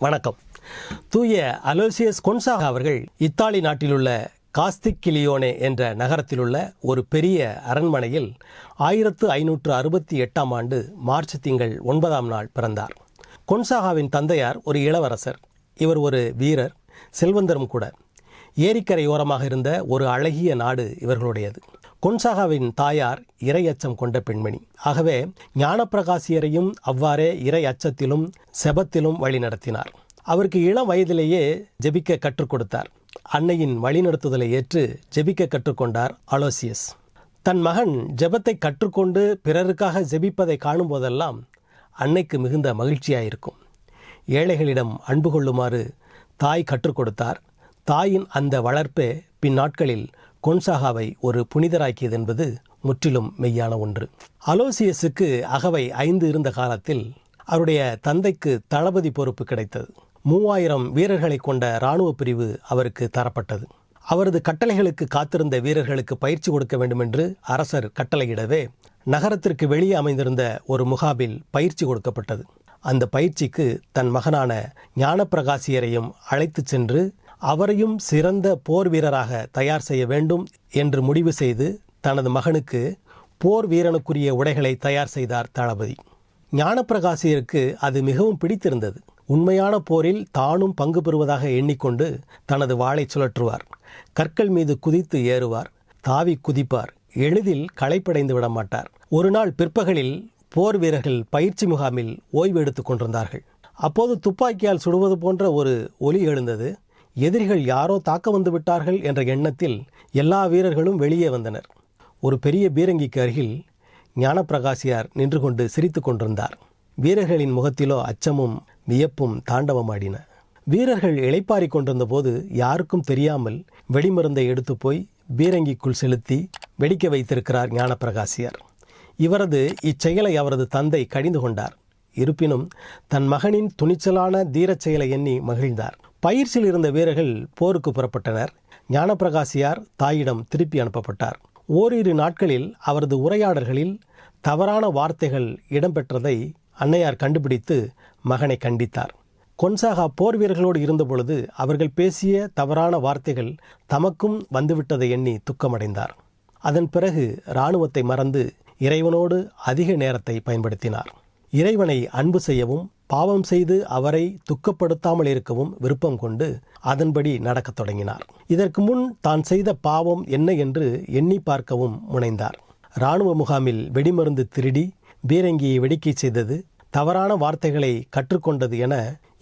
வணக்கம். தூய Aloysius Gonzaga அவர்கள் இத்தாலி நாட்டிலுள்ள காஸ்திக்கிலியோனே என்ற நகரத்திலுள்ள ஒரு பெரிய அரண்மனையில் ஆயிரத்து ஐநூற்று அறுபத்தி எட்டாம் ஆண்டு மார்ச் திங்கள் ஒன்பதாம் நாள் பிறந்தார். கொன்சாகாவின் தந்தையார் ஒரு இளவரசர். இவர் ஒரு வீரர் செல்வந்தரும் கூட. ஏரிக்கரையோரமாக இருந்த ஒரு அழகிய நாடு இவர்களுடையது. கொன்சாகாவின் தாயார் இறை அச்சம் கொண்ட பெண்மணி. ஆகவே ஞானப்பிரகாசியரையும் அவ்வாறே இறை அச்சத்திலும் செபத்திலும் வழிநடத்தினார் அவருக்கு இளம் வயதிலேயே ஜெபிக்க கற்றுக் கொடுத்தார். அன்னையின் வழிநடத்துதலை ஏற்று ஜெபிக்க கற்றுக்கொண்டார் அலோசியஸ். தன் மகன் ஜெபத்தை கற்றுக்கொண்டு பிறருக்காக ஜெபிப்பதை காணும்போதெல்லாம் அன்னைக்கு மிகுந்த மகிழ்ச்சியாயிருக்கும். ஏழைகளிடம் அன்பு கொள்ளுமாறு தாய் கற்றுக் கொடுத்தார். தாயின் அந்த வளர்ப்பே பின்னாட்களில் கொன்சாகாவை ஒரு புனிதராக்கியது என்பது முற்றிலும் மெய்யான ஒன்று. அலோசியஸுக்கு அகவை ஐந்து இருந்த காலத்தில் அவருடைய தந்தைக்கு தளபதி பொறுப்பு கிடைத்தது. மூவாயிரம் வீரர்களை கொண்ட இராணுவ பிரிவு அவருக்கு தரப்பட்டது. அவரது கட்டளைகளுக்கு காத்திருந்த வீரர்களுக்கு பயிற்சி கொடுக்க வேண்டுமென்று அரசர் கட்டளையிடவே நகரத்திற்கு வெளியே அமைந்திருந்த ஒரு முகாமில் பயிற்சி கொடுக்கப்பட்டது. அந்த பயிற்சிக்கு தன் மகனான ஞானப்பிரகாசியரையும் அழைத்துச் சென்று அவரையும் சிறந்த போர் வீரராக தயார் செய்ய வேண்டும் என்று முடிவு செய்து தனது மகனுக்கு போர் வீரனுக்குரிய உடைகளை தயார் செய்தார் தளபதி. ஞானப்பிரகாசியருக்கு அது மிகவும் பிடித்திருந்தது. உண்மையான போரில் தானும் பங்கு பெறுவதாக எண்ணிக்கொண்டு தனது வாளை சுழற்றுவார். கற்கள் மீது குதித்து ஏறுவார். தாவி குதிப்பார். எளிதில் களைப்படைந்து விட மாட்டார். ஒரு நாள் பிற்பகலில் போர் வீரர்கள் பயிற்சி முகாமில் ஓய்வு எடுத்துக் கொண்டிருந்தார்கள். அப்போது துப்பாக்கியால் சுடுவது போன்ற ஒரு ஒலி எழுந்தது. எதிரிகள் யாரோ தாக்க வந்து விட்டார்கள் என்ற எண்ணத்தில் எல்லா வீரர்களும் வெளியே வந்தனர். ஒரு பெரிய பீரங்கிக்கு அருகில் ஞானப்பிரகாசியார் நின்று கொண்டு சிரித்து கொண்டிருந்தார். வீரர்களின் முகத்திலோ அச்சமும் வியப்பும் தாண்டவமாடின. வீரர்கள் இளைப்பாறிக் கொண்டிருந்த போது யாருக்கும் தெரியாமல் வெடிமருந்தை எடுத்து போய் பீரங்கிக்குள் செலுத்தி வெடிக்க வைத்திருக்கிறார் ஞானப்பிரகாசியார். இவரது இச்செயலை அவரது தந்தை கடிந்து கொண்டார். இருப்பினும் தன் மகனின் துணிச்சலான தீரச் செயலை எண்ணி மகிழ்ந்தார். பயிற்சியில் இருந்த வீரர்கள் போருக்கு புறப்பட்டனர். ஞானப்பிரகாசியார் தாயிடம் திருப்பி அனுப்பப்பட்டார். ஓரிரு நாட்களில் அவரது உரையாடல்களில் தவறான வார்த்தைகள் இடம்பெற்றதை அன்னையார் கண்டுபிடித்து மகனை கண்டித்தார். கொன்சாகா போர் வீரர்களோடு இருந்தபொழுது அவர்கள் பேசிய தவறான வார்த்தைகள் தமக்கும் வந்துவிட்டதை எண்ணி துக்கமடைந்தார். அதன் பிறகு இராணுவத்தை மறந்து இறைவனோடு அதிக நேரத்தை பயன்படுத்தினார். இறைவனை அன்பு செய்யவும் பாவம் செய்து அவரை துக்கப்படுத்தாமல் இருக்கவும் விருப்பம் கொண்டு அதன்படி நடக்கத் தொடங்கினார். இதற்கு முன் தான் செய்த பாவம் என்ன என்று எண்ணி பார்க்கவும் முனைந்தார். இராணுவ முகாமில் வெடிமருந்து திருடி பீரங்கியை வெடிக்கை செய்தது தவறான வார்த்தைகளை கற்றுக்கொண்டது என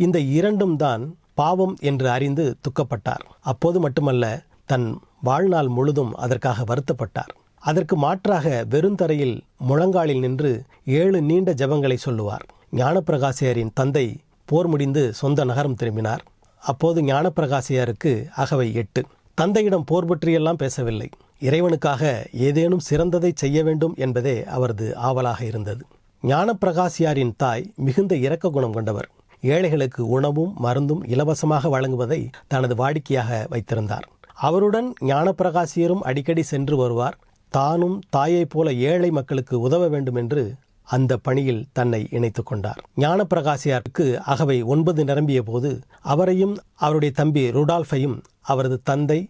இந்த இரண்டும் தான் பாவம் என்று அறிந்து துக்கப்பட்டார். அப்போது மட்டுமல்ல தன் வாழ்நாள் முழுதும் அதற்காக வருத்தப்பட்டார். அதற்கு மாற்றாக வெறுந்தரையில் முழங்காலில் நின்று ஏழு நீண்ட ஜெபங்களை சொல்லுவார். ஞானப்பிரகாசியாரின் தந்தை போர் முடிந்து சொந்த நகரம் திரும்பினார். அப்போது ஞானப்பிரகாசியாருக்கு அகவை எட்டு. தந்தையிடம் போர் பற்றியெல்லாம் பேசவில்லை. இறைவனுக்காக ஏதேனும் சிறந்ததை செய்ய வேண்டும் என்பதே அவரது ஆவலாக இருந்தது. ஞானப்பிரகாசியாரின் தாய் மிகுந்த இரக்க குணம் கொண்டவர். ஏழைகளுக்கு உணவும் மருந்தும் இலவசமாக வழங்குவதை தனது வாடிக்கையாக வைத்திருந்தார். அவருடன் ஞானப்பிரகாசியரும் அடிக்கடி சென்று வருவார். தானும் தாயைப் போல ஏழை மக்களுக்கு உதவ வேண்டும் என்று அந்த பணியில் தன்னை இணைத்துக் கொண்டார். ஞானப்பிரகாசியாருக்கு அகவை ஒன்பது நிரம்பிய போது அவரையும் அவருடைய தம்பி ருடால்ஃபையும் அவரது தந்தை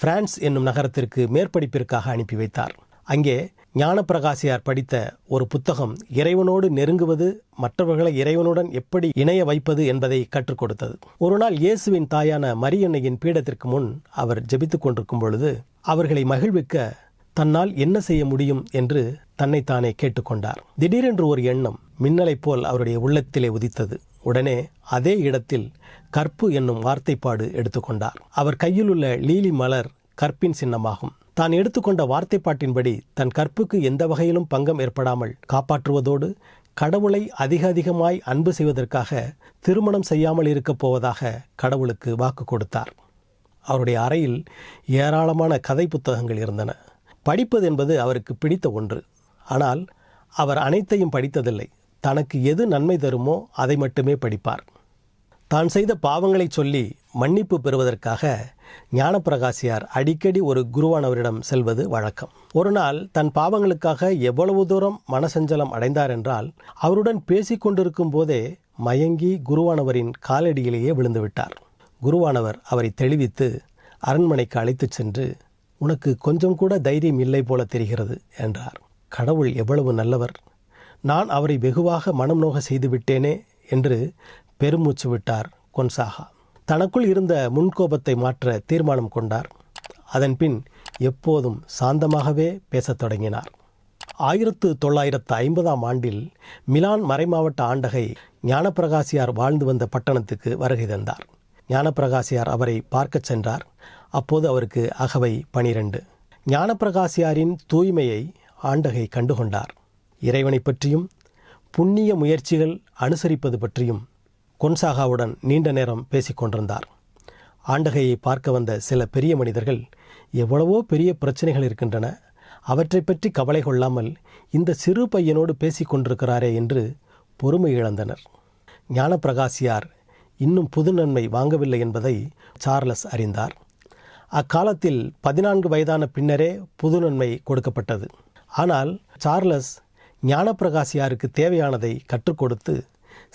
பிரான்ஸ் என்னும் நகரத்திற்கு மேற்படிப்பிற்காக அனுப்பி வைத்தார். அங்கே ஞானப்பிரகாசியார் படித்த ஒரு புத்தகம் இறைவனோடு நெருங்குவது மற்றவர்களை இறைவனுடன் எப்படி இணைய வைப்பது என்பதை கற்றுக் கொடுத்தது. ஒரு நாள் இயேசுவின் தாயான மரியன்னையின் பீடத்திற்கு முன் அவர் ஜெபித்துக் கொண்டிருக்கும் பொழுது அவர்களை மகிழ்விக்க தன்னால் என்ன செய்ய முடியும் என்று தன்னைத்தானே கேட்டுக்கொண்டார். திடீரென்று ஒரு எண்ணம் மின்னலைப் போல் அவருடைய உள்ளத்திலே உதித்தது. உடனே அதே இடத்தில் கற்பு என்னும் வார்த்தைப்பாடு எடுத்துக்கொண்டார். அவர் கையிலுள்ள லீலி மலர் கற்பின் சின்னமாகும். தான் எடுத்துக்கொண்ட வார்த்தைப்பாட்டின்படி தன் கற்புக்கு எந்த வகையிலும் பங்கம் ஏற்படாமல் காப்பாற்றுவதோடு கடவுளை அதிக அதிகமாய் அன்பு செய்வதற்காக திருமணம் செய்யாமல் இருக்கப் போவதாக கடவுளுக்கு வாக்கு கொடுத்தார். அவருடைய அறையில் ஏராளமான கதை புத்தகங்கள் இருந்தன. படிப்பது என்பது அவருக்கு பிடித்த ஒன்று. ஆனால் அவர் அனைத்தையும் படித்ததில்லை. தனக்கு எது நன்மை தருமோ அதை மட்டுமே படிப்பார். தான் செய்த பாவங்களை சொல்லி மன்னிப்பு பெறுவதற்காக ஞானப்பிரகாசியார் அடிக்கடி ஒரு குருவானவரிடம் செல்வது வழக்கம். ஒரு நாள் தன் பாவங்களுக்காக எவ்வளவு தூரம் மனசஞ்சலம் அடைந்தார் என்றால் அவருடன் பேசிக்கொண்டிருக்கும் போதே மயங்கி குருவானவரின் காலடியிலேயே விழுந்துவிட்டார் குருவானவர் அவரை தெளிவித்து அரண்மனைக்கு அழைத்துச் சென்று உனக்கு கொஞ்சம் கூட தைரியம் இல்லை போல தெரிகிறது என்றார். கடவுள் எவ்வளவு நல்லவர். நான் அவரை வெகுவாக மனம் நோக செய்து விட்டேனே என்று பெருமூச்சு விட்டார் கொன்சாகா. தனக்குள் இருந்த முன்கோபத்தை மாற்ற தீர்மானம் கொண்டார். அதன்பின் எப்போதும் சாந்தமாகவே பேசத் தொடங்கினார். ஆயிரத்து தொள்ளாயிரத்து ஐம்பதாம் ஆண்டில் மிலான் மறைமாவட்ட ஆண்டகை ஞானப்பிரகாசியார் வாழ்ந்து வந்த பட்டணத்துக்கு வருகை தந்தார். ஞானப்பிரகாசியார் அவரை பார்க்கச் சென்றார். அப்போது அவருக்கு அகவை பனிரெண்டு. ஞானப்பிரகாசியாரின் தூய்மையை ஆண்டகை கண்டுகொண்டார். இறைவனை பற்றியும் புண்ணிய முயற்சிகள் அனுசரிப்பது பற்றியும் கொன்சாகாவுடன் நீண்ட நேரம் பேசிக்கொண்டிருந்தார் ஆண்டகையை பார்க்க வந்த சில பெரிய மனிதர்கள் எவ்வளவோ பெரிய பிரச்சனைகள் இருக்கின்றன அவற்றை பற்றி கவலை கொள்ளாமல் இந்த சிறு பையனோடு பேசிக்கொண்டிருக்கிறாரே என்று பொறுமை இழந்தனர். ஞானப்பிரகாசியார் இன்னும் புது நன்மை வாங்கவில்லை என்பதை சார்லஸ் அறிந்தார். அக்காலத்தில் பதினான்கு வயதான பின்னரே புது நன்மை கொடுக்கப்பட்டது. ஆனால் சார்லஸ் ஞானப்பிரகாசியாருக்கு தேவையானதை கற்றுக் கொடுத்து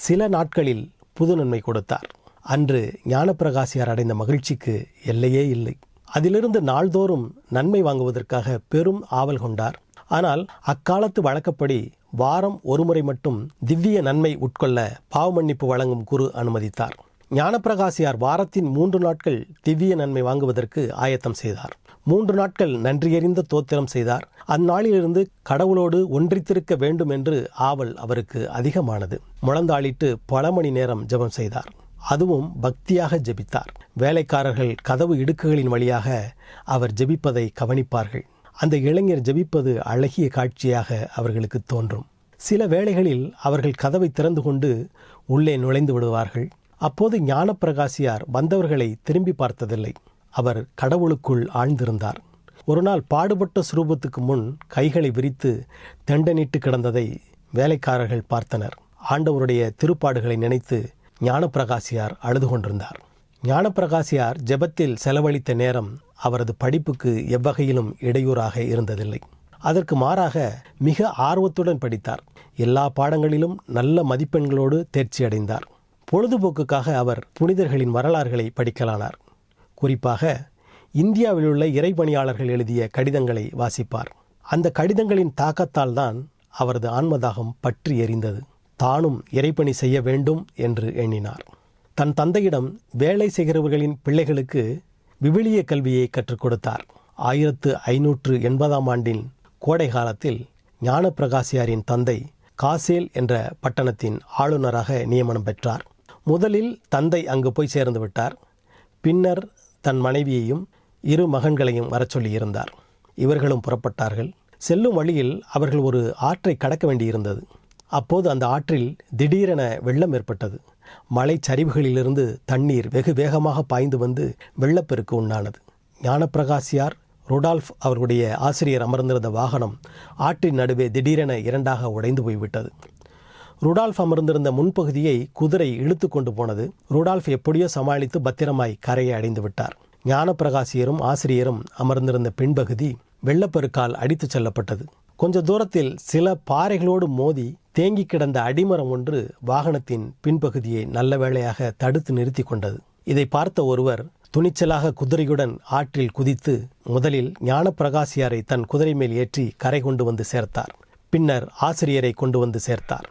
சில நாட்களில் புது நன்மை கொடுத்தார். அன்று ஞானப்பிரகாசியார் அடைந்த மகிழ்ச்சிக்கு எல்லையே இல்லை. அதிலிருந்து நாள்தோறும் நன்மை வாங்குவதற்காக பெரும் ஆவல் கொண்டார். ஆனால் அக்காலத்து வழக்கப்படி வாரம் ஒருமுறை மட்டும் திவ்ய நன்மை உட்கொள்ள பாவமன்னிப்பு வழங்கும் குரு அனுமதித்தார். ஞானப்பிரகாசியார் வாரத்தின் மூன்று நாட்கள் திவ்ய நன்மை வாங்குவதற்கு ஆயத்தம் செய்தார். மூன்று நாட்கள் நன்றியறிந்த தோத்திரம் செய்தார். அந்நாளிலிருந்து கடவுளோடு ஒன்றித்திருக்க வேண்டும் என்று ஆவல் அவருக்கு அதிகமானது. முழந்தாளிட்டு பல மணி நேரம் ஜெபம் செய்தார். அதுவும் பக்தியாக ஜெபித்தார். வேலைக்காரர்கள் கதவு இடுக்குகளின் வழியாக அவர் ஜெபிப்பதை கவனிப்பார்கள். அந்த இளைஞர் ஜெபிப்பது அழகிய காட்சியாக அவர்களுக்கு தோன்றும். சில வேளைகளில் அவர்கள் கதவை திறந்து கொண்டு உள்ளே நுழைந்து விடுவார்கள். அப்போது ஞானப்பிரகாசியார் வந்தவர்களை திரும்பி பார்த்ததில்லை. அவர் கடவுளுக்குள் ஆழ்ந்திருந்தார். ஒருநாள் பாடுபட்ட சுரூபத்துக்கு முன் கைகளை விரித்து தெண்டனிட்டு கிடந்ததை வேலைக்காரர்கள் பார்த்தனர். ஆண்டவருடைய திருப்பாடுகளை நினைத்து ஞானப்பிரகாசியார் அழுது கொண்டிருந்தார். ஞானப்பிரகாசியார் ஜெபத்தில் செலவழித்த நேரம் அவரது படிப்புக்கு எவ்வகையிலும் இடையூறாக இருந்ததில்லை. அதற்கு மாறாக மிக ஆர்வத்துடன் படித்தார். எல்லா பாடங்களிலும் நல்ல மதிப்பெண்களோடு தேர்ச்சி அடைந்தார் பொழுதுபோக்குக்காக அவர் புனிதர்களின் வரலாறுகளை படிக்கலானார். குறிப்பாக இந்தியாவிலுள்ள இறைப்பணியாளர்கள் எழுதிய கடிதங்களை வாசிப்பார். அந்த கடிதங்களின் தாக்கத்தால் தான் அவரது ஆன்மதாகம் பற்றி எரிந்தது. தானும் இறைப்பணி செய்ய வேண்டும் என்று எண்ணினார். தன் தந்தையிடம் வேலை செய்கிறவர்களின் பிள்ளைகளுக்கு விவிலிய கல்வியை கற்றுக் கொடுத்தார். ஆயிரத்து ஐநூற்று எண்பதாம் ஆண்டின் கோடை காலத்தில் ஞானப்பிரகாசியாரின் தந்தை காசேல் என்ற பட்டணத்தின் ஆளுநராக நியமனம் பெற்றார். முதலில் தந்தை அங்கு போய் சேர்ந்து விட்டார். பின்னர் தன் மனைவியையும் இரு மகன்களையும் வரச் சொல்லியிருந்தார். இவர்களும் புறப்பட்டார்கள். செல்லும் வழியில் அவர்கள் ஒரு ஆற்றை கடக்க வேண்டியிருந்தது. அப்போது அந்த ஆற்றில் திடீரென வெள்ளம் ஏற்பட்டது. மலை சரிவுகளிலிருந்து தண்ணீர் வெகு வேகமாக பாய்ந்து வந்து வெள்ளப்பெருக்கு உண்டானது ஞானப்பிரகாசியார் ருடால்ஃப் அவர்களுடைய ஆசிரியர் அமர்ந்திருந்த வாகனம் ஆற்றின் நடுவே திடீரென இரண்டாக உடைந்து போய்விட்டது. ருடால்ஃப் அமர்ந்திருந்த முன்பகுதியை குதிரை இழுத்து கொண்டு போனது. ருடால்ஃப் எப்படியோ சமாளித்து பத்திரமாய் கரையை அடைந்து விட்டார். ஞானப்பிரகாசியரும் ஆசிரியரும் அமர்ந்திருந்த பின்பகுதி வெள்ளப்பெருக்கால் அடித்துச் செல்லப்பட்டது. கொஞ்ச தூரத்தில் சில பாறைகளோடு மோதி தேங்கி கிடந்த அடிமரம் ஒன்று வாகனத்தின் பின்பகுதியை நல்ல வேளையாக தடுத்து நிறுத்தி கொண்டது. இதை பார்த்த ஒருவர் துணிச்சலாக குதிரையுடன் ஆற்றில் குதித்து முதலில் ஞானப்பிரகாசியாரை தன் குதிரை மேல் ஏற்றி கரை கொண்டு வந்து சேர்த்தார். பின்னர் ஆசிரியரை கொண்டு வந்து சேர்த்தார்.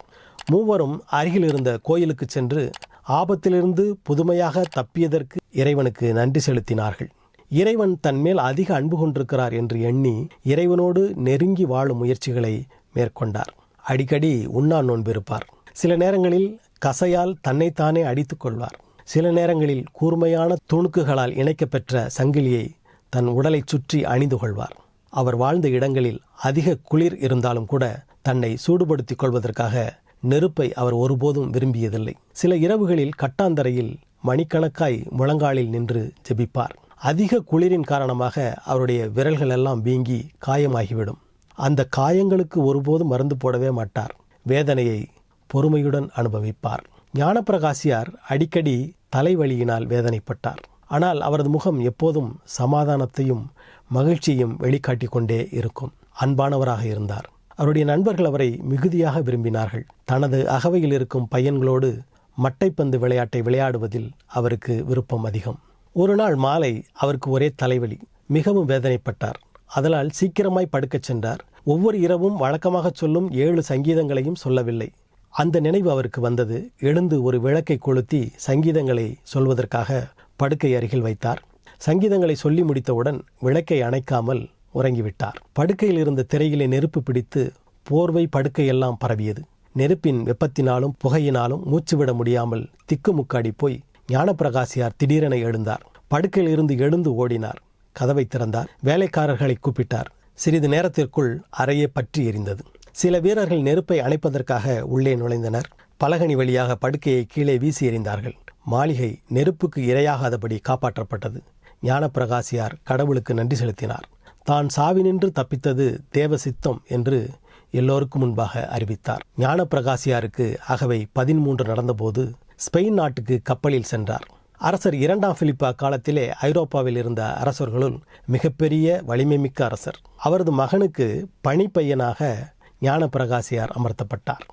மூவரும் அருகில் இருந்த கோயிலுக்கு சென்று ஆபத்திலிருந்து புதுமையாக தப்பியதற்கு இறைவனுக்கு நன்றி செலுத்தினார்கள். இறைவன் தன்மேல் அதிக அன்பு கொண்டிருக்கிறார் என்று எண்ணி இறைவனோடு நெருங்கி வாழும் முயற்சிகளை மேற்கொண்டார். அடிக்கடி உண்ணா நோன்பிருப்பார். சில நேரங்களில் கசையால் தன்னைத்தானே அடித்துக் கொள்வார். சில நேரங்களில் கூர்மையான துணுக்குகளால் இணைக்கப்பெற்ற சங்கிலியை தன் உடலைச் சுற்றி அணிந்து கொள்வார். அவர் வாழ்ந்த இடங்களில் அதிக குளிர் இருந்தாலும் கூட தன்னை சூடுபடுத்திக் கொள்வதற்காக நெருப்பை அவர் ஒருபோதும் விரும்பியதில்லை. சில இரவுகளில் கட்டாந்தரையில் மணிக்கணக்காய் முழங்காலில் நின்று ஜெபிப்பார். அதிக குளிரின் காரணமாக அவருடைய விரல்கள் எல்லாம் வீங்கி காயமாகிவிடும். அந்த காயங்களுக்கு ஒருபோதும் மருந்து போடவே மாட்டார். வேதனையை பொறுமையுடன் அனுபவிப்பார். ஞானப்பிரகாசியார் அடிக்கடி தலைவலியினால் வேதனைப்பட்டார். ஆனால் அவரது முகம் எப்போதும் சமாதானத்தையும் மகிழ்ச்சியையும் வெளிக்காட்டி கொண்டே இருக்கும். அன்பானவராக இருந்தார். அவருடைய நண்பர்கள் அவரை மிகுதியாக விரும்பினார்கள். தனது அகவையில் இருக்கும் பையன்களோடு மட்டைப்பந்து விளையாட்டை விளையாடுவதில் அவருக்கு விருப்பம் அதிகம். ஒரு நாள் மாலை அவருக்கு ஒரே தலைவலி மிகவும் வேதனைப்பட்டார். அதனால் சீக்கிரமாய் படுக்கச் சென்றார். ஒவ்வொரு இரவும் வழக்கமாக சொல்லும் ஏழு சங்கீதங்களையும் சொல்லவில்லை. அந்த நினைவு அவருக்கு வந்தது. எழுந்து ஒரு விளக்கை கொளுத்தி சங்கீதங்களை சொல்வதற்காக படுக்கை அருகில் வைத்தார். சங்கீதங்களை சொல்லி முடித்தவுடன் விளக்கை அணைக்காமல் உறங்கிவிட்டார். படுக்கையில் இருந்த திரையிலே நெருப்பு பிடித்து போர்வை படுக்கையெல்லாம் பரவியது. நெருப்பின் வெப்பத்தினாலும் புகையினாலும் மூச்சுவிட முடியாமல் திக்குமுக்காடி போய் ஞானப்பிரகாசியார் திடீரென எழுந்தார். படுக்கையில் இருந்து எழுந்து ஓடினார். கதவை திறந்தார். வேலைக்காரர்களை கூப்பிட்டார். சிறிது நேரத்திற்குள் அறையே பற்றி எரிந்தது. சில வீரர்கள் நெருப்பை அணைப்பதற்காக உள்ளே நுழைந்தனர். பலகனி வழியாக படுக்கையை கீழே வீசி எறிந்தார்கள். மாளிகை நெருப்புக்கு இரையாகாதபடி காப்பாற்றப்பட்டது. ஞானப்பிரகாசியார் கடவுளுக்கு நன்றி செலுத்தினார். தான் சாவினின்று தப்பித்தது தேவ சித்தம் என்று எல்லோருக்கும் முன்பாக அறிவித்தார். ஞானப்பிரகாசியாருக்கு அகவை பதிமூன்று நடந்தபோது ஸ்பெயின் நாட்டுக்கு கப்பலில் சென்றார். அரசர் இரண்டாம் பிலிப்பா காலத்திலே ஐரோப்பாவில் இருந்த அரசர்களுள் மிகப்பெரிய வலிமைமிக்க அரசர். அவரது மகனுக்கு பணிப்பையனாக ஞானப்பிரகாசியார் அமர்த்தப்பட்டார்.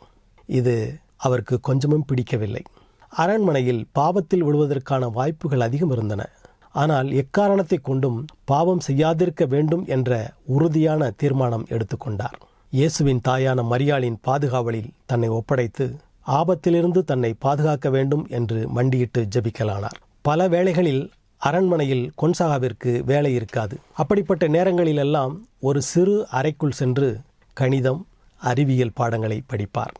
இது அவருக்கு கொஞ்சமும் பிடிக்கவில்லை. அரண்மனையில் பாவத்தில் விழுவதற்கான வாய்ப்புகள் அதிகம் இருந்தன. ஆனால் எக்காரணத்தை கொண்டும் பாவம் செய்யாதிருக்க வேண்டும் என்ற உறுதியான தீர்மானம் எடுத்துக்கொண்டார். இயேசுவின் தாயான மரியாளின் பாதுகாவலில் தன்னை ஒப்படைத்து ஆபத்திலிருந்து தன்னை பாதுகாக்க வேண்டும் என்று மண்டியிட்டு ஜபிக்கலானார். பல வேளைகளில் அரண்மனையில் கொன்சாகாவிற்கு வேலை இருக்காது. அப்படிப்பட்ட நேரங்களிலெல்லாம் ஒரு சிறு அறைக்குள் சென்று கணிதம் அறிவியல் பாடங்களை படிப்பார்.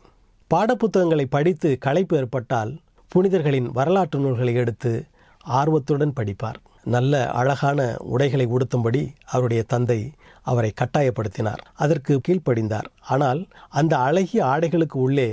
பாடப்புத்தகங்களை படித்து களைப்பு ஏற்பட்டால் புனிதர்களின் வரலாற்று நூல்களை எடுத்து ஆர்வத்துடன் படிப்பார். நல்ல அழகான உடைகளை உடுத்தும்படி அவருடைய தந்தை அவரை கட்டாயப்படுத்தினார். அதற்கு கீழ்ப்படிந்தார். ஆனால் அந்த அழகிய ஆடைகளுக்கு உள்ளே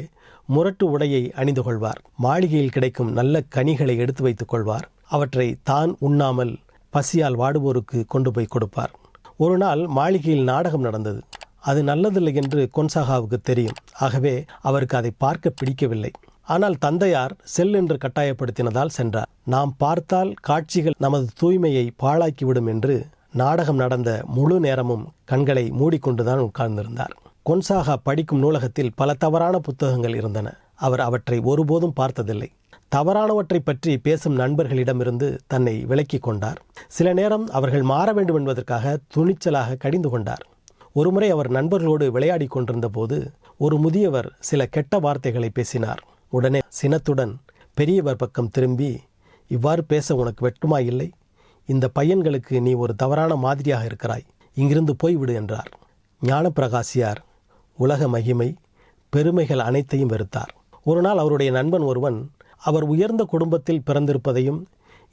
முரட்டு உடையை அணிந்து கொள்வார். மாளிகையில் கிடைக்கும் நல்ல கனிகளை எடுத்து வைத்துக் கொள்வார். அவற்றை தான் உண்ணாமல் பசியால் வாடுவோருக்கு கொண்டு போய் கொடுப்பார். ஒரு நாள் மாளிகையில் நாடகம் நடந்தது. அது நல்லதில்லை என்று கொன்சாகாவுக்கு தெரியும். ஆகவே அவருக்கு அதை பார்க்க பிடிக்கவில்லை. ஆனால் தந்தையார் செல் என்று கட்டாயப்படுத்தினதால் சென்றார். நாம் பார்த்தால் காட்சிகள் நமது தூய்மையை பாழாக்கிவிடும் என்று நாடகம் நடந்த முழு நேரமும் கண்களை மூடிக்கொண்டுதான் உட்கார்ந்திருந்தார். கொன்சாகா படிக்கும் நூலகத்தில் பல தவறான புத்தகங்கள் இருந்தன. அவர் அவற்றை ஒருபோதும் பார்த்ததில்லை. தவறானவற்றை பற்றி பேசும் நண்பர்களிடமிருந்து தன்னை விலக்கிக் கொண்டார். சில நேரம் அவர்கள் மாற வேண்டும் என்பதற்காக துணிச்சலாக கடிந்து கொண்டார். ஒருமுறை அவர் நண்பர்களோடு விளையாடி கொண்டிருந்த போது ஒரு முதியவர் சில கெட்ட வார்த்தைகளை பேசினார். உடனே சினத்துடன் பெரியவர் பக்கம் திரும்பி இவ்வாறு பேச உனக்கு வெட்டுமா இல்லை? இந்த பையன்களுக்கு நீ ஒரு தவறான மாதிரியாக இருக்கிறாய். இங்கிருந்து போய்விடு என்றார். ஞானப்பிரகாசியார் உலக மகிமை பெருமைகள் அனைத்தையும் வெறுத்தார். ஒரு நாள் அவருடைய நண்பன் ஒருவன் அவர் உயர்ந்த குடும்பத்தில் பிறந்திருப்பதையும்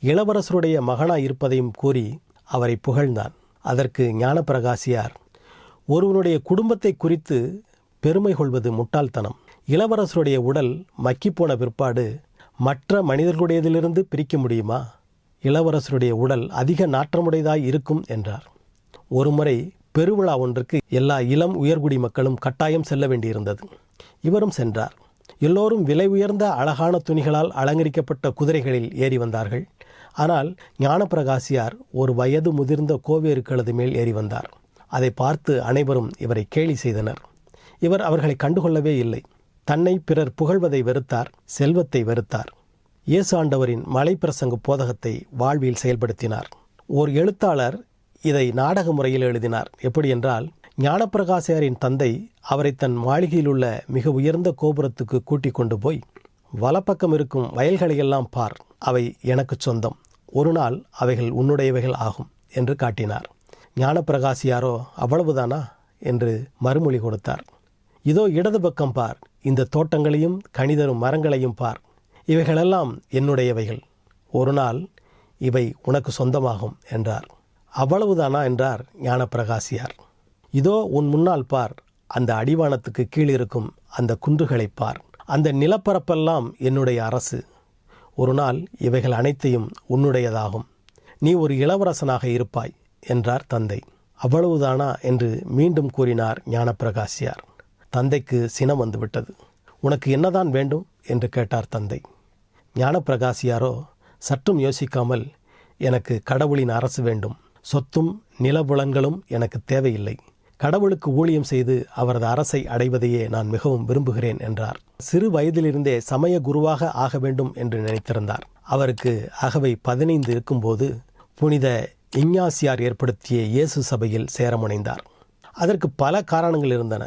இளவரசருடைய மகனாய் இருப்பதையும் கூறி அவரை புகழ்ந்தான். அதற்கு ஞானப்பிரகாசியார் ஒருவனுடைய குடும்பத்தை குறித்து பெருமை கொள்வது முட்டாள்தனம். இளவரசருடைய உடல் மக்கிப்போன பிற்பாடு மற்ற மனிதர்களுடையதிலிருந்து பிரிக்க முடியுமா? இளவரசருடைய உடல் அதிக நாற்றமுடையதாய் இருக்கும் என்றார். ஒருமுறை பெருவிழா ஒன்றுக்கு எல்லா இளம் உயர்குடி மக்களும் கட்டாயம் செல்ல வேண்டியிருந்தது. இவரும் சென்றார். எல்லோரும் விலை உயர்ந்த அழகான துணிகளால் அலங்கரிக்கப்பட்ட குதிரைகளில் ஏறி வந்தார்கள். ஆனால் ஞானப்பிரகாசியார் ஒரு வயது முதிர்ந்த கோவேருக்களது மேல் ஏறி வந்தார். அதை பார்த்து அனைவரும் இவரை கேலி செய்தனர். இவர் அவர்களை கண்டுகொள்ளவே இல்லை. தன்னை பிறர் புகழ்வதை வெறுத்தார் செல்வத்தை வெறுத்தார். இயேசு ஆண்டவரின் மலைப்பிரசங்க போதகத்தை வாழ்வில் செயல்படுத்தினார். ஓர் எழுத்தாளர் இதை நாடக முறையில் எழுதினார். எப்படி என்றால் ஞானப்பிரகாசியாரின் தந்தை அவரை தன் மாளிகையில் உள்ள மிக உயர்ந்த கோபுரத்துக்கு கூட்டிக் கொண்டு போய் வலப்பக்கம் இருக்கும் வயல்களையெல்லாம் பார் அவை எனக்கு சொந்தம். ஒரு நாள் அவைகள் உன்னுடையவைகள் ஆகும் என்று காட்டினார். ஞானப்பிரகாசியாரோ அவ்வளவுதானா? என்று மறுமொழி கொடுத்தார். இதோ இடது பக்கம் பார். இந்த தோட்டங்களையும் கணிதரும் மரங்களையும் பார். இவைகளெல்லாம் என்னுடையவைகள். ஒரு நாள் இவை உனக்கு சொந்தமாகும் என்றார். அவ்வளவுதானா என்றார் ஞானப்பிரகாசியார். இதோ உன் முன்னால் பார். அந்த அடிவானத்துக்கு கீழிருக்கும் அந்த குன்றுகளை பார். அந்த நிலப்பரப்பெல்லாம் என்னுடைய அரசு. ஒரு நாள் இவைகள் அனைத்தையும் உன்னுடையதாகும். நீ ஒரு இளவரசனாக இருப்பாய் என்றார் தந்தை. அவ்வளவுதானா என்று மீண்டும் கூறினார் ஞானப்பிரகாசியார். தந்தைக்கு சினம் வந்துவிட்டது. உனக்கு என்னதான் வேண்டும்? என்று கேட்டார் தந்தை. ஞானப்பிரகாசியாரோ சற்றும் யோசிக்காமல் எனக்கு கடவுளின் அரசு வேண்டும். சொத்தும் நிலபுலன்களும் எனக்கு தேவையில்லை. கடவுளுக்கு ஊழியம் செய்து அவரது அரசை அடைவதையே நான் மிகவும் விரும்புகிறேன் என்றார். சிறு வயதிலிருந்தே சமய குருவாக ஆக வேண்டும் என்று நினைத்திருந்தார். அவருக்கு அகவை பதினைந்து இருக்கும்போது புனித இஞ்ஞாசியார் ஏற்படுத்திய இயேசு சபையில் சேரமுனைந்தார். அதற்கு பல காரணங்கள் இருந்தன.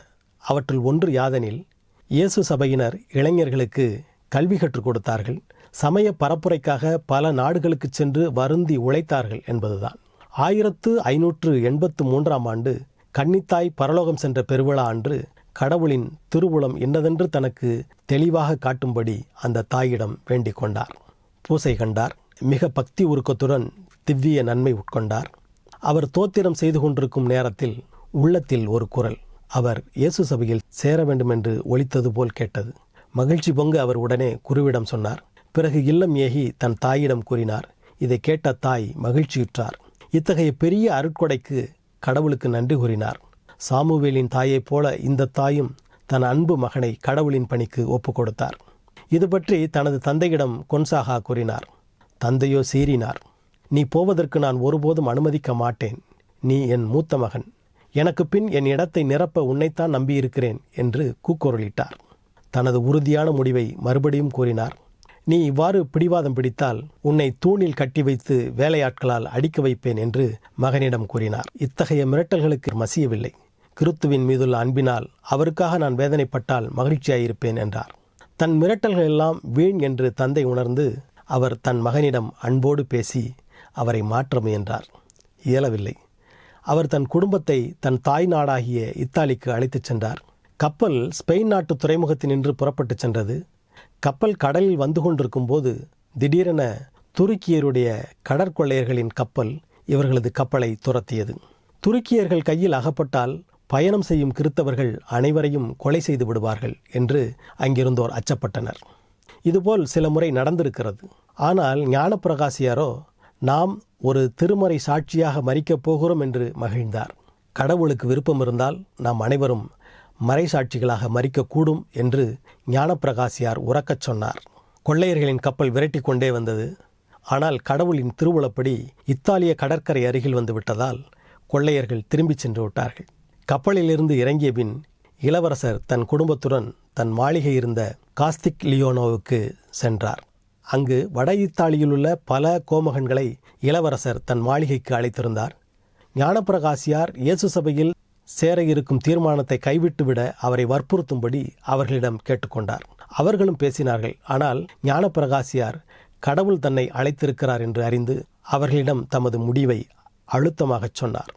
அவற்றுள் ஒன்று யாதெனில் இயேசு சபையினர் இளைஞர்களுக்கு கல்வி கற்றுக் கொடுத்தார்கள். சமய பரப்புரைக்காக பல நாடுகளுக்கு சென்று வருந்தி உழைத்தார்கள் என்பதுதான். ஆயிரத்து ஐநூற்று எண்பத்து மூன்றாம் ஆண்டு கன்னித்தாய் பரலோகம் சென்ற பெருவிழா அன்று கடவுளின் திருவுளம் இன்னதென்று தனக்கு தெளிவாக காட்டும்படி அந்த தாயிடம் வேண்டிக் கொண்டார். பூசை கண்டார். மிக பக்தி உருக்கத்துடன் திவ்ய நன்மை உட்கொண்டார். அவர் தோத்திரம் செய்து கொண்டிருக்கும் நேரத்தில் உள்ளத்தில் ஒரு குரல். அவர் இயேசு சபையில் சேர வேண்டுமென்று ஒழித்தது போல் கேட்டது. மகிழ்ச்சி பொங்க அவர் உடனே குருவிடம் சொன்னார் பிறகு இல்லம் ஏகி தன் தாயிடம் கூறினார் இதை கேட்ட தாய் மகிழ்ச்சியுற்றார். இத்தகைய பெரிய அருட்கொடைக்கு கடவுளுக்கு நன்றி கூறினார். சாமுவேலின் தாயைப் போல இந்த தாயும் தன் அன்பு மகனை கடவுளின் பணிக்கு ஒப்பு கொடுத்தார். இது பற்றி தனது தந்தையிடம் கொன்சாகா கூறினார் தந்தையோ சீறினார். நீ போவதற்கு நான் ஒருபோதும் அனுமதிக்க மாட்டேன். நீ என் மூத்த மகன். எனக்கு பின் என் இடத்தை நிரப்ப உன்னைத்தான் நம்பியிருக்கிறேன் என்று கூக்குரலிட்டார். தனது உறுதியான முடிவை மறுபடியும் கூறினார். நீ இவ்வாறு பிடிவாதம் பிடித்தால் உன்னை தூணில் கட்டி வைத்து வேலையாட்களால் அடிக்க வைப்பேன் என்று மகனிடம் கூறினார். இத்தகைய மிரட்டல்களுக்கு மசியவில்லை. கிறித்துவின் மீதுள்ள அன்பினால் அவருக்காக நான் வேதனைப்பட்டால் மகிழ்ச்சியாயிருப்பேன் என்றார். தன் மிரட்டல்கள் எல்லாம் வீண் என்று தந்தை உணர்ந்து அவர் தன் மகனிடம் அன்போடு பேசி அவரை மாற்ற முயன்றார். இயலவில்லை. அவர் தன் குடும்பத்தை தன் தாய் நாடாகிய இத்தாலிக்கு அழைத்துச் சென்றார். கப்பல் ஸ்பெயின் நாட்டு துறைமுகத்தினின்று புறப்பட்டுச் சென்றது. கப்பல் கடலில் வந்து கொண்டிருக்கும் போது திடீரென துருக்கியருடைய கடற்கொள்ளையர்களின் கப்பல் இவர்களது கப்பலை துரத்தியது. துருக்கியர்கள் கையில் அகப்பட்டால் பயணம் செய்யும் கிறித்தவர்கள் அனைவரையும் கொலை செய்து விடுவார்கள் என்று அங்கிருந்தோர் அச்சப்பட்டனர். இதுபோல் சில முறை நடந்திருக்கிறது. ஆனால் ஞானப்பிரகாசியாரோ நாம் ஒரு திருமறை சாட்சியாக மறிக்கப் போகிறோம் என்று மகிழ்ந்தார். கடவுளுக்கு விருப்பம் இருந்தால் நாம் அனைவரும் மறைசாட்சிகளாக மறிக்கக்கூடும் என்று ஞானப்பிரகாசியார் உறக்கச் சொன்னார். கொள்ளையர்களின் கப்பல் விரட்டி கொண்டே வந்தது. ஆனால் கடவுளின் திருவுளப்படி இத்தாலிய கடற்கரை அருகில் வந்து விட்டதால் கொள்ளையர்கள் திரும்பிச் சென்று விட்டார்கள். கப்பலிலிருந்து இறங்கிய பின் இளவரசர் தன் குடும்பத்துடன் தன் மாளிகை இருந்த காஸ்திக் லியோனோவுக்கு சென்றார். அங்கு வட இத்தாலியிலுள்ள பல கோமகன்களை இளவரசர் தன் மாளிகைக்கு அழைத்திருந்தார். ஞானப்பிரகாசியார் இயேசு சபையில் சேர இருக்கும் தீர்மானத்தை கைவிட்டுவிட அவரை வற்புறுத்தும்படி அவர்களிடம் கேட்டுக்கொண்டார். அவர்களும் பேசினார்கள் ஆனால் ஞானப்பிரகாசியார் கடவுள் தன்னை அழைத்திருக்கிறார் என்று அறிந்து அவர்களிடம் தமது முடிவை அழுத்தமாகச் சொன்னார்.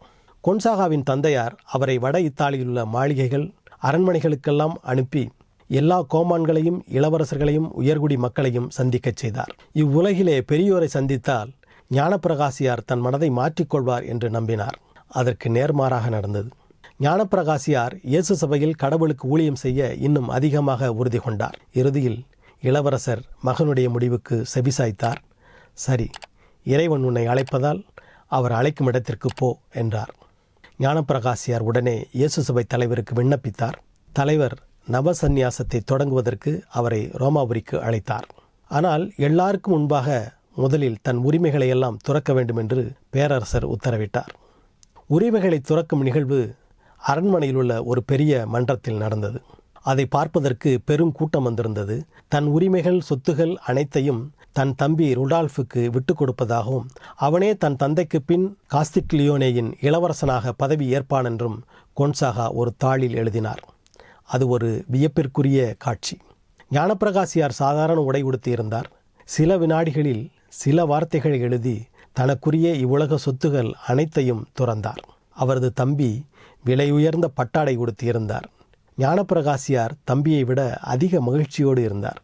கொன்சாகாவின் தந்தையார் அவரை வட இத்தாலியிலுள்ள மாளிகைகள் அரண்மனைகளுக்கெல்லாம் அனுப்பி எல்லா கோமான்களையும் இளவரசர்களையும் உயர்குடி மக்களையும் சந்திக்கச் செய்தார். இவ்வுலகிலே பெரியோரை சந்தித்தால் ஞானப்பிரகாசியார் தன் மனதை மாற்றிக்கொள்வார் என்று நம்பினார். அதற்கு நேர்மாறாக நடந்தது. ஞானப்பிரகாசியார் இயேசு சபையில் கடவுளுக்கு ஊழியம் செய்ய இன்னும் அதிகமாக உறுதி கொண்டார். இறுதியில் இளவரசர் மகனுடைய முடிவுக்கு செபிசாய்த்தார் சரி இறைவன் உன்னை அழைப்பதால் அவர் அழைக்கும் இடத்திற்கு போ என்றார். ஞானப்பிரகாசியார் உடனே இயேசு சபை தலைவருக்கு விண்ணப்பித்தார். தலைவர் நவசந்நியாசத்தை தொடங்குவதற்கு அவரை ரோமாபுரிக்கு அழைத்தார். ஆனால் எல்லாருக்கும் முன்பாக முதலில் தன் உரிமைகளை எல்லாம் துறக்க வேண்டும் என்று பேரரசர் உத்தரவிட்டார். உரிமைகளை துறக்கும் நிகழ்வு அரண்மனையில் உள்ள ஒரு பெரிய மன்றத்தில் நடந்தது. அதை பார்ப்பதற்கு பெரும் கூட்டம் வந்திருந்தது. தன் உரிமைகள் சொத்துகள் அனைத்தையும் தன் தம்பி ருடால்ஃபுக்கு விட்டுக் கொடுப்பதாகவும் அவனே தன் தந்தைக்கு பின் காஸ்திக்லியோனேயின் இளவரசனாக பதவி ஏற்பான் என்றும் கொன்சாகா ஒரு தாளில் எழுதினார். அது ஒரு வியப்பிற்குரிய காட்சி. ஞானப்பிரகாசியார் சாதாரண உடை உடுத்தியிருந்தார். சில வினாடிகளில் சில வார்த்தைகளை எழுதி தனக்குரிய இவ்வுலக சொத்துகள் அனைத்தையும் துறந்தார். அவரது தம்பி விலை உயர்ந்த பட்டாடை உடுத்தியிருந்தார். ஞானப்பிரகாசியார் தம்பியை விட அதிக மகிழ்ச்சியோடு இருந்தார்.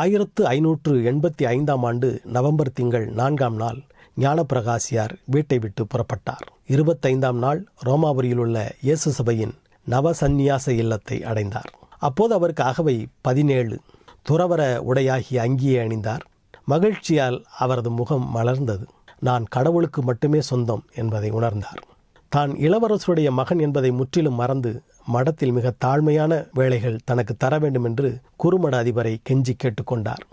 ஆயிரத்து ஐநூற்று எண்பத்தி ஐந்தாம் ஆண்டு நவம்பர் திங்கள் நான்காம் நாள் ஞானப்பிரகாசியார் வீட்டை விட்டு புறப்பட்டார். இருபத்தைந்தாம் நாள் ரோமாபுரியில் உள்ள இயேசு சபையின் நவசந்நியாச இல்லத்தை அடைந்தார். அப்போது அவருக்கு அகவை பதினேழு துறவர உடையாகிய அங்கியை அணிந்தார். மகிழ்ச்சியால் அவரது முகம் மலர்ந்தது. நான் கடவுளுக்கு மட்டுமே சொந்தம் என்பதை உணர்ந்தார். தான் இளவரசருடைய மகன் என்பதை முற்றிலும் மறந்து மடத்தில் மிக தாழ்மையான வேலைகள் தனக்கு தர வேண்டும் என்று குறுமட அதிபரை கெஞ்சி கேட்டுக்கொண்டார்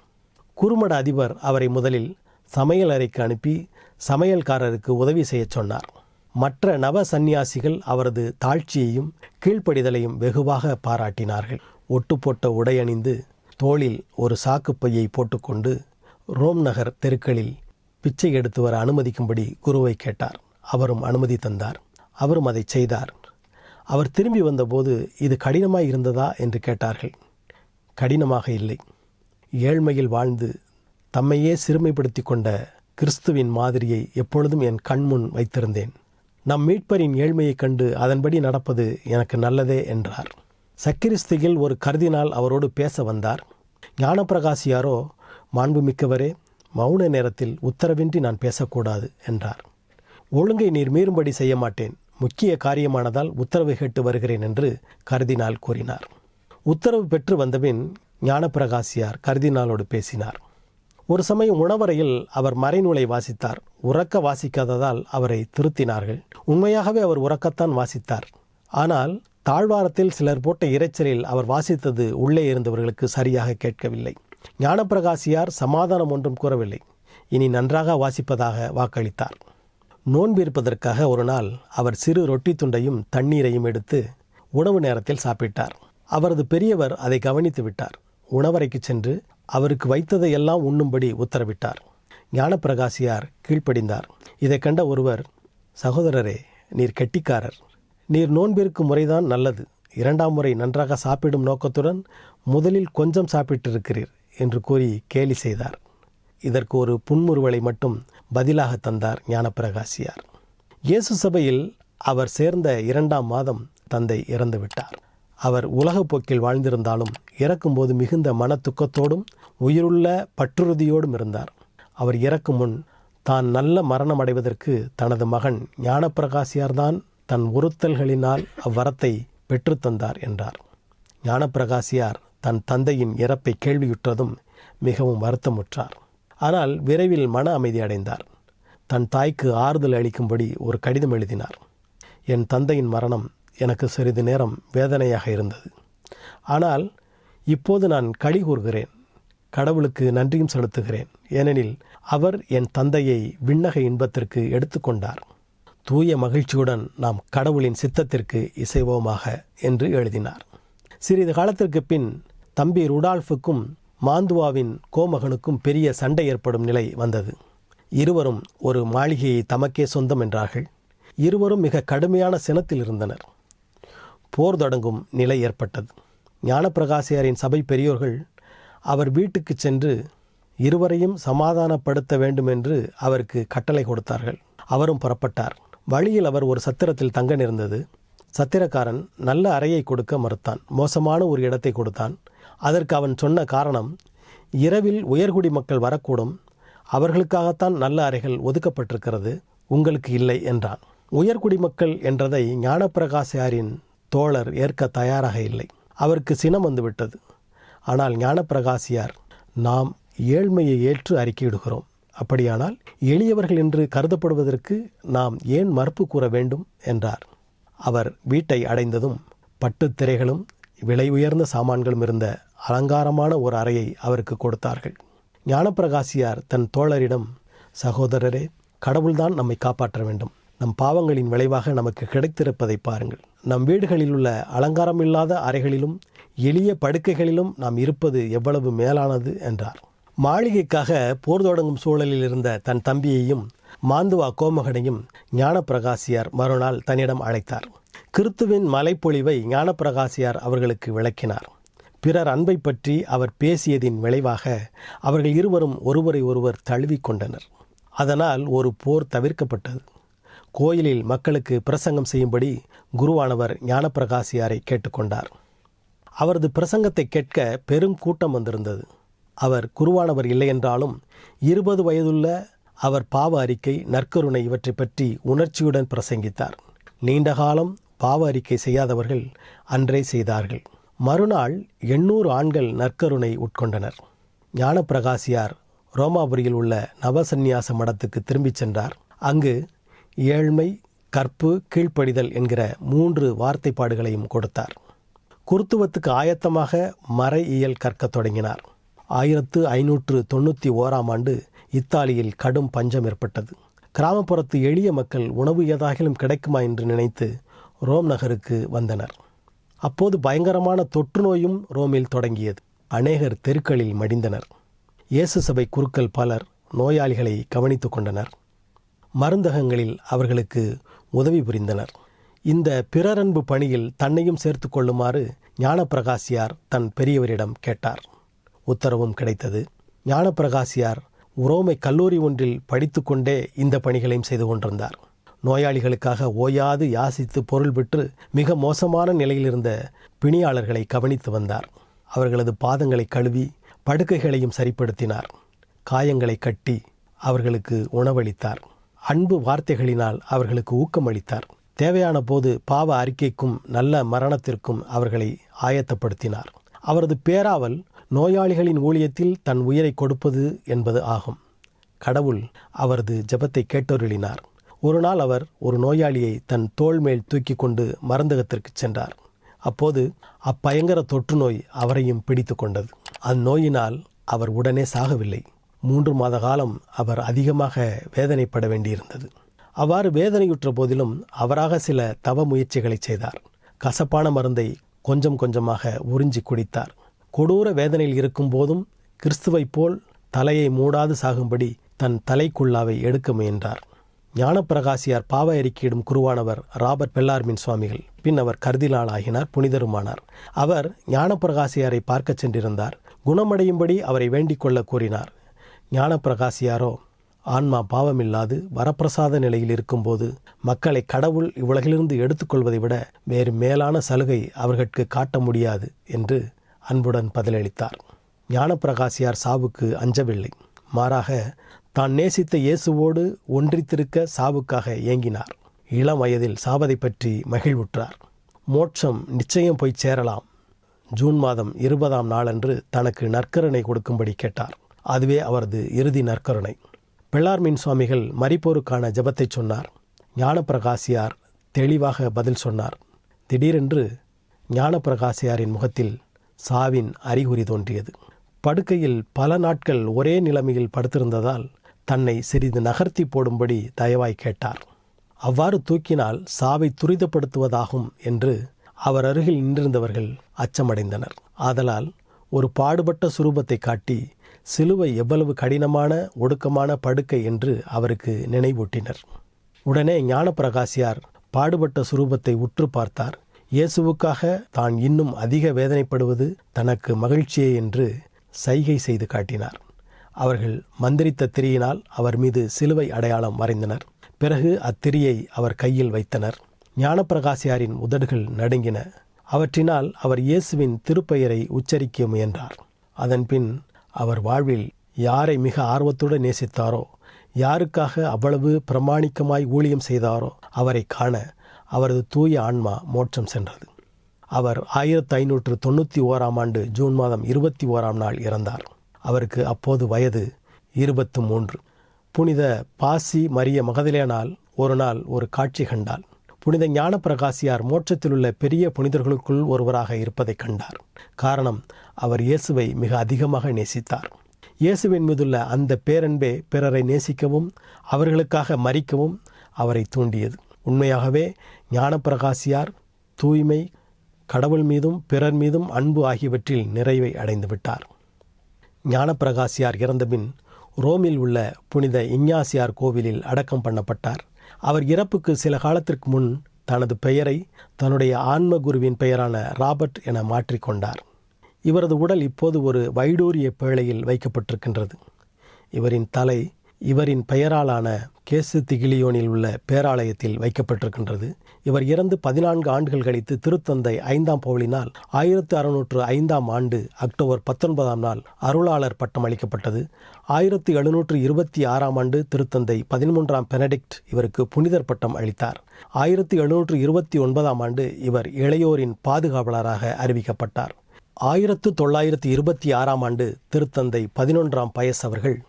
குறுமட அதிபர் அவரை முதலில் சமையல் அறைக்கு அனுப்பி சமையல்காரருக்கு உதவி செய்யச் சொன்னார். மற்ற நவ சந்நியாசிகள் அவரது தாழ்ச்சியையும் கீழ்ப்படிதலையும் வெகுவாக பாராட்டினார்கள். ஒட்டுப்போட்ட உடையணிந்து தோளில் ஒரு சாக்குப்பையை போட்டுக்கொண்டு ரோம் நகர் தெருக்களில் பிச்சை எடுத்து வர அனுமதிக்கும்படி குருவை கேட்டார். அவரும் அனுமதி தந்தார். அவரும் அதை செய்தார். அவர் திரும்பி வந்தபோது இது கடினமாய் இருந்ததா என்று கேட்டார்கள். கடினமாக இல்லை. ஏழ்மையில் வாழ்ந்து தம்மையே சிறுமைப்படுத்தி கொண்ட கிறிஸ்துவின் மாதிரியை எப்பொழுதும் என் கண்முன் வைத்திருந்தேன். நம் மீட்பரின் ஏழ்மையைக் கண்டு அதன்படி நடப்பது எனக்கு நல்லதே என்றார். சக்கிரிஸ்தியில் ஒரு கருதினால் அவரோடு பேச வந்தார். ஞானப்பிரகாசியாரோ மாண்புமிக்கவரே மௌன நேரத்தில் உத்தரவின்றி நான் பேசக்கூடாது என்றார். ஒழுங்கை நீர் மீறும்படி செய்ய மாட்டேன் முக்கிய காரியமானதால் உத்தரவு கேட்டு வருகிறேன் என்று கருதினால் கூறினார். உத்தரவு பெற்று வந்தபின் ஞானப்பிரகாசியார் கருதினாலோடு பேசினார். ஒரு சமயம் உணவறையில் அவர் மறைநூலை வாசித்தார். உறக்க வாசிக்காததால் அவரை திருத்தினார்கள். உண்மையாகவே அவர் உறக்கத்தான் வாசித்தார். ஆனால் தாழ்வாரத்தில் சிலர் போட்ட இரைச்சலில் அவர் வாசித்தது உள்ளே இருந்தவர்களுக்கு சரியாக கேட்கவில்லை. ஞானப்பிரகாசியார் சமாதானம் ஒன்றும் கூறவில்லை. இனி நன்றாக வாசிப்பதாக வாக்களித்தார். நோன்பு இருப்பதற்காக ஒரு நாள் அவர் சிறு ரொட்டி துண்டையும் தண்ணீரையும் எடுத்து உணவு நேரத்தில் சாப்பிட்டார். அவரது பெரியவர் அதை கவனித்து விட்டார். உணவறைக்கு சென்று அவருக்கு வைத்ததையெல்லாம் உண்ணும்படி உத்தரவிட்டார். ஞானப்பிரகாசியார் கீழ்ப்படிந்தார். இதை கண்ட ஒருவர் சகோதரரே நீர் கெட்டிக்காரர். நீர் நோன்பிருக்கும் முறைதான் நல்லது. இரண்டாம் முறை நன்றாக சாப்பிடும் நோக்கத்துடன் முதலில் கொஞ்சம் சாப்பிட்டிருக்கிறீர் என்று கூறி கேலி செய்தார். இதற்கு ஒரு புன்முறுவலை மட்டும் பதிலாக தந்தார் ஞானப்பிரகாசியார். இயேசு சபையில் அவர் சேர்ந்த இரண்டாம் மாதம் தந்தை இறந்துவிட்டார். அவர் உலகப் போக்கில் வாழ்ந்திருந்தாலும் இறக்கும்போது மிகுந்த மன துக்கத்தோடும் உயிருள்ள பற்றுறுதியோடும் இருந்தார். அவர் இறக்கும் முன் தான் நல்ல மரணம் அடைவதற்கு தனது மகன் ஞானப்பிரகாசியார்தான் தன் உறுத்தல்களினால் அவ்வரத்தை பெற்றுத்தந்தார் என்றார். ஞானப்பிரகாசியார் தன் தந்தையின் இறப்பை கேள்வியுற்றதும் மிகவும் வருத்தமுற்றார். ஆனால் விரைவில் மன அமைதி அடைந்தார். தன் தாய்க்கு ஆறுதல் அளிக்கும்படி ஒரு கடிதம் எழுதினார். என் தந்தையின் மரணம் எனக்கு சிறிது நேரம் வேதனையாக இருந்தது. ஆனால் இப்போது நான் களி கூறுகிறேன். கடவுளுக்கு நன்றியும் செலுத்துகிறேன். ஏனெனில் அவர் என் தந்தையை விண்ணக இன்பத்திற்கு எடுத்துக்கொண்டார் தூய மகிழ்ச்சியுடன் நாம் கடவுளின் சித்தத்திற்கு இசைவோமாக என்று எழுதினார். சிறிது காலத்திற்கு பின் தம்பி ருடால்ஃபுக்கும் மாந்துவாவின் கோமகனுக்கும் பெரிய சண்டை ஏற்படும் நிலை வந்தது. இருவரும் ஒரு மாளிகையை தமக்கே சொந்தம் என்றார்கள். இருவரும் மிக கடுமையான சினத்தில் இருந்தனர். போர் தொடங்கும் நிலை ஏற்பட்டது. ஞானப்பிரகாசியாரின் சபை பெரியோர்கள் அவர் வீட்டுக்கு சென்று இருவரையும் சமாதானப்படுத்த வேண்டும் என்று அவருக்கு கட்டளை கொடுத்தார்கள். அவரும் புறப்பட்டார். வழியில் அவர் ஒரு சத்திரத்தில் தங்க நேர்ந்தது. சத்திரக்காரன் நல்ல அறையை கொடுக்க மறுத்தான். மோசமான ஒரு இடத்தை கொடுத்தான். அதற்கு அவன் சொன்ன காரணம் இரவில் உயர்குடி மக்கள் வரக்கூடும். அவர்களுக்காகத்தான் நல்ல அறைகள் ஒதுக்கப்பட்டிருக்கிறது. உங்களுக்கு இல்லை என்றான். உயர்குடி மக்கள் என்றதை ஞானப்பிரகாசியாரின் தோழர் ஏற்க தயாராக இல்லை. அவருக்கு சினம் வந்துவிட்டது. ஆனால் ஞானப்பிரகாசியார் நாம் ஏழ்மையை ஏற்று அறிக்கையிடுகிறோம். அப்படியானால் எளியவர்கள் என்று கருதப்படுவதற்கு நாம் ஏன் மறுப்பு கூற வேண்டும்? என்றார். அவர் வீட்டை அடைந்ததும் பட்டுத் திரைகளும் விலை உயர்ந்த சாமான்களும் இருந்த அலங்காரமான ஒரு அறையை அவருக்கு கொடுத்தார்கள். ஞானப்பிரகாசியார் தன் தோழரிடம் சகோதரரே கடவுள்தான் நம்மை காப்பாற்ற வேண்டும். நம் பாவங்களின் விளைவாக நமக்கு கிடைத்திருப்பதை பாருங்கள். நம் வீடுகளில் உள்ள அலங்காரமில்லாத அறைகளிலும் எளிய படுக்கைகளிலும் நாம் இருப்பது எவ்வளவு மேலானது என்றார். மாளிகைக்காக போர் தொடங்கும் சூழலில் இருந்த தன் தம்பியையும் மாந்துவா கோமகனையும் ஞானப்பிரகாசியார் மறுநாள் தன்னிடம் அழைத்தார். கிறித்துவின் மலைப்பொழிவை ஞானப்பிரகாசியார் அவர்களுக்கு விளக்கினார். பிறர் அன்பை பற்றி அவர் பேசியதின் விளைவாக அவர்கள் இருவரும் ஒருவரை ஒருவர் தழுவிக்கொண்டனர் அதனால் ஒரு போர் தவிர்க்கப்பட்டது. கோயிலில் மக்களுக்கு பிரசங்கம் செய்யும்படி குருவானவர் ஞானப்பிரகாசியாரை கேட்டுக்கொண்டார். அவரது பிரசங்கத்தை கேட்க பெரும் கூட்டம் வந்திருந்தது. அவர் குருவானவர் இல்லையென்றாலும் இருபது வயதுள்ள அவர் பாவ அறிக்கை நற்கருணை இவற்றை பற்றி உணர்ச்சியுடன் பிரசங்கித்தார். நீண்ட காலம் பாவ அறிக்கை செய்யாதவர்கள் அன்றே செய்தார்கள். மறுநாள் எண்ணூறு ஆண்கள் நற்கருணை உட்கொண்டனர். ஞானப்பிரகாசியார் ரோமாபுரியில் உள்ள நவசந்நியாச மடத்துக்கு திரும்பிச் சென்றார். அங்கு ஏழ்மை கற்பு கீழ்ப்படிதல் என்கிற மூன்று வார்த்தைப்பாடுகளையும் கொடுத்தார். குருத்துவத்துக்கு ஆயத்தமாக மறை இயல் கற்கத் தொடங்கினார். ஆயிரத்து ஐநூற்று தொண்ணூற்றி ஓராம் ஆண்டு இத்தாலியில் கடும் பஞ்சம் ஏற்பட்டது. கிராமப்புறத்து எளிய மக்கள் உணவு ஏதாகிலும் கிடைக்குமா என்று நினைத்து ரோம் நகருக்கு வந்தனர். அப்போது பயங்கரமான தொற்று நோயும் ரோமில் தொடங்கியது. அநேகர் தெருக்களில் மடிந்தனர். இயேசு சபை குருக்கள் பலர் நோயாளிகளை கவனித்துக் கொண்டனர். மருந்தகங்களில் அவர்களுக்கு உதவி புரிந்தனர். இந்த பிறரன்பு பணியில் தன்னையும் சேர்த்து கொள்ளுமாறு ஞானப்பிரகாசியார் தன் பெரியவரிடம் கேட்டார். உத்தரவும் கிடைத்தது. ஞானப்பிரகாசியார் உரோமை கல்லூரி ஒன்றில் படித்துக்கொண்டே இந்த பணிகளையும் செய்து கொண்டிருந்தார். நோயாளிகளுக்காக ஓயாது யாசித்து பொருள் பெற்று மிக மோசமான நிலையில் இருந்த பிணியாளர்களை கவனித்து வந்தார். அவர்களது பாதங்களை கழுவி படுக்கைகளையும் சரிப்படுத்தினார். காயங்களை கட்டி அவர்களுக்கு உணவளித்தார். அன்பு வார்த்தைகளினால் அவர்களுக்கு ஊக்கமளித்தார். தேவையான போது பாவ அறிக்கைக்கும் நல்ல மரணத்திற்கும் அவர்களை ஆயத்தப்படுத்தினார். அவரது பேராவல் நோயாளிகளின் ஊழியத்தில் தன் உயிரை கொடுப்பது என்பது ஆகும். கடவுள் அவரது ஜபத்தை கேட்டொருளினார். ஒரு நாள் அவர் ஒரு நோயாளியை தன் தோள் மேல் தூக்கி கொண்டு மருந்தகத்திற்கு சென்றார். அப்போது அப்பயங்கர தொற்றுநோய் அவரையும் பிடித்து கொண்டது. அந்நோயினால் அவர் உடனே சாகவில்லை. மூன்று மாத காலம் அவர் அதிகமாக வேதனைப்பட வேண்டியிருந்தது. அவ்வாறு வேதனையுற்ற போதிலும் அவராக சில தவ முயற்சிகளை செய்தார். கசப்பான மருந்தை கொஞ்சம் கொஞ்சமாக உறிஞ்சி குடித்தார். கொடூர வேதனையில் இருக்கும் போதும் கிறிஸ்துவைப் போல் தலையை மூடாது சாகும்படி தன் தலைக்குள்ளாவை எடுக்க முயன்றார். ஞானப்பிரகாசியார் பாவ அறிக்கையிடும் குருவானவர் ராபர்ட் பெல்லார்மின் சுவாமிகள் பின் அவர் கருதிலால் ஆகினார் புனிதருமானார். அவர் ஞானப்பிரகாசியாரை பார்க்கச் சென்றிருந்தார். குணமடையும்படி அவரை வேண்டிக் கொள்ள கூறினார் ஞானப்பிரகாசியாரோ ஆன்மா பாவமில்லாது வரப்பிரசாத நிலையில் இருக்கும்போது மக்களை கடவுள் இவ்வுலகிலிருந்து எடுத்துக்கொள்வதை விட வேறு மேலான சலுகை அவர்களுக்கு காட்ட முடியாது என்று அன்புடன் பதிலளித்தார். ஞானப்பிரகாசியார் சாவுக்கு அஞ்சவில்லை. மாறாக தான் நேசித்த இயேசுவோடு ஒன்றித்திருக்க சாவுக்காக ஏங்கினார். இளம் வயதில் சாவதை பற்றி மகிழ்வுற்றார். மோட்சம் நிச்சயம் போய் சேரலாம். ஜூன் மாதம் இருபதாம் நாளன்று தனக்கு நற்கரணை கொடுக்கும்படி கேட்டார். அதுவே அவரது இறுதி நற்கருணை. பெள்ளார்மீன் சுவாமிகள் மறிப்போருக்கான ஜபத்தை சொன்னார். ஞானப்பிரகாசியார் தெளிவாக பதில் சொன்னார். திடீரென்று ஞானப்பிரகாசியாரின் முகத்தில் சாவின் அறிகுறி தோன்றியது. படுக்கையில் பல நாட்கள் ஒரே நிலைமையில் படுத்திருந்ததால் தன்னை சிறிது நகர்த்தி போடும்படி தயவாய் கேட்டார். அவ்வாறு தூக்கினால் சாவை துரிதப்படுத்துவதாகும் என்று அவர் அருகில் நின்றிருந்தவர்கள் அச்சமடைந்தனர். ஆதலால் ஒரு பாடுபட்ட சுரூபத்தை காட்டி சிலுவை எவ்வளவு கடினமான ஒடுக்கமான படுக்கை என்று அவருக்கு நினைவூட்டினர். உடனே ஞானப்பிரகாசியார் பாடுபட்ட சுரூபத்தை உற்று பார்த்தார். இயேசுவுக்காக தான் இன்னும் அதிக வேதனைப்படுவது தனக்கு மகிழ்ச்சியே என்று சைகை செய்து காட்டினார். அவர்கள் மந்திரித்த திரியினால் அவர் மீது சிலுவை அடையாளம் வரைந்தனர் பிறகு அத்திரியை அவர் கையில் வைத்தனர். ஞானப்பிரகாசியாரின் உதடுகள் நடுங்கின. அவற்றினால் அவர் இயேசுவின் திருப்பெயரை உச்சரிக்க முயன்றார். அதன்பின் அவர் வாழ்வில் யாரை மிக ஆர்வத்துடன் நேசித்தாரோ யாருக்காக அவ்வளவு பிரமாணிக்கமாய் ஊழியம் செய்தாரோ அவரை காண அவரது தூய ஆன்மா மோட்சம் சென்றது. அவர் ஆயிரத்தி ஐநூற்று தொண்ணூற்றி ஓராம் ஆண்டு ஜூன் மாதம் இருபத்தி ஓராம் நாள் இறந்தார். அவருக்கு அப்போது வயது இருபத்து மூன்று. புனித பாசி மரிய மகதிலேனால் ஒரு நாள் ஒரு காட்சி கண்டாள் புனித ஞானப்பிரகாசியார் மோட்சத்தில் உள்ள பெரிய புனிதர்களுக்குள் ஒருவராக இருப்பதைக் கண்டார். காரணம் அவர் இயேசுவை மிக அதிகமாக நேசித்தார். இயேசுவின் மீதுள்ள அந்த பேரன்பே பிறரை நேசிக்கவும் அவர்களுக்காக மறிக்கவும் அவரை தூண்டியது. உண்மையாகவே ஞானப்பிரகாசியார் தூய்மை கடவுள் மீதும் பிறர் மீதும் அன்பு ஆகியவற்றில் நிறைவை அடைந்துவிட்டார். ஞானப்பிரகாசியார் இறந்தபின் ரோமில் உள்ள புனித இஞ்ஞாசியார் கோவிலில் அடக்கம் பண்ணப்பட்டார். அவர் இறப்புக்கு சில காலத்திற்கு முன் தனது பெயரை தன்னுடைய ஆன்ம குருவின் பெயரான ராபர்ட் என மாற்றிக்கொண்டார் இவரது உடல் இப்போது ஒரு வைடூரிய பேழையில் வைக்கப்பட்டிருக்கின்றது. இவரின் தலை இவரின் பெயராலான கேசு திகிலியோனில் உள்ள பேராலயத்தில் வைக்கப்பட்டிருக்கின்றது. இவர் இறந்து பதினான்கு ஆண்டுகள் கழித்து திருத்தந்தை ஐந்தாம் பவுலினால் ஆயிரத்து அறுநூற்று ஐந்தாம் ஆண்டு அக்டோபர் பத்தொன்பதாம் நாள் அருளாளர் பட்டம் அளிக்கப்பட்டது. ஆயிரத்து எழுநூற்று இருபத்தி ஆறாம் ஆண்டு திருத்தந்தை பதிமூன்றாம் பெனடிக்ட் இவருக்கு புனிதர் பட்டம் அளித்தார். ஆயிரத்தி எழுநூற்று இருபத்தி ஒன்பதாம் ஆண்டு இவர் இளையோரின் பாதுகாவலராக அறிவிக்கப்பட்டார். ஆயிரத்து தொள்ளாயிரத்து இருபத்தி ஆறாம் ஆண்டு திருத்தந்தை பதினொன்றாம் பயஸ் அவர்கள்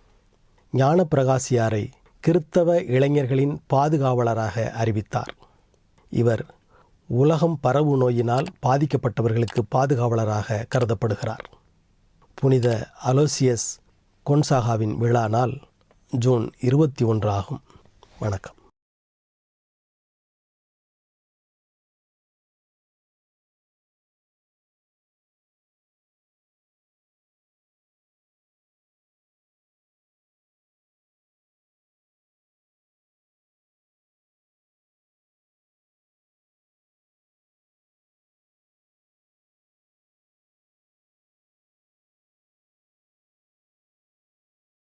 ஞானப்பிரகாசியாரை கிறித்தவ இளைஞர்களின் பாதுகாவலராக அறிவித்தார். இவர் உலகம் பரவு நோயினால் பாதிக்கப்பட்டவர்களுக்கு பாதுகாவலராக கருதப்படுகிறார். புனித அலோசியஸ் கொன்சாகாவின் விழா நாள் ஜூன் இருபத்தி ஒன்று ஆகும். வணக்கம்.